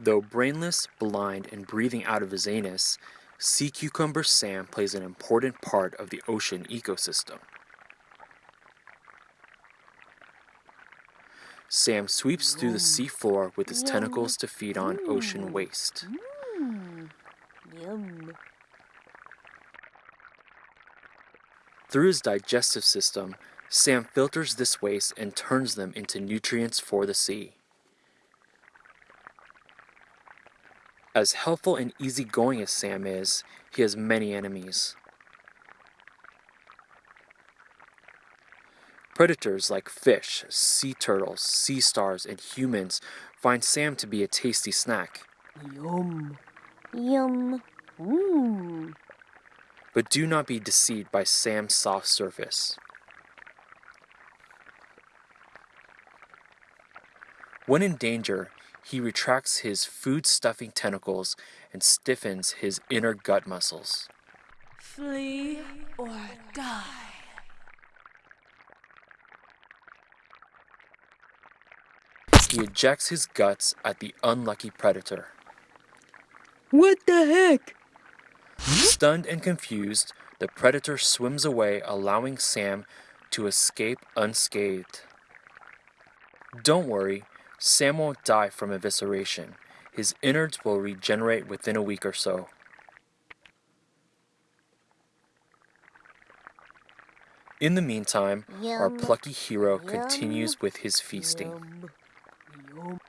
Though brainless, blind, and breathing out of his anus, sea cucumber Sam plays an important part of the ocean ecosystem. Sam sweeps through the seafloor with his tentacles to feed on ocean waste. Mm. Through his digestive system, Sam filters this waste and turns them into nutrients for the sea. As helpful and easygoing as Sam is, he has many enemies. Predators like fish, sea turtles, sea stars, and humans find Sam to be a tasty snack. Yum. Yum. Mmm. But do not be deceived by Sam's soft surface. When in danger, he retracts his food stuffing tentacles and stiffens his inner gut muscles. Flee or die. He ejects his guts at the unlucky predator. What the heck? Stunned and confused, the predator swims away, allowing Sam to escape unscathed. Don't worry, Sam won't die from evisceration. His innards will regenerate within a week or so. In the meantime, our plucky hero Yum. continues with his feasting. Yum. Yum.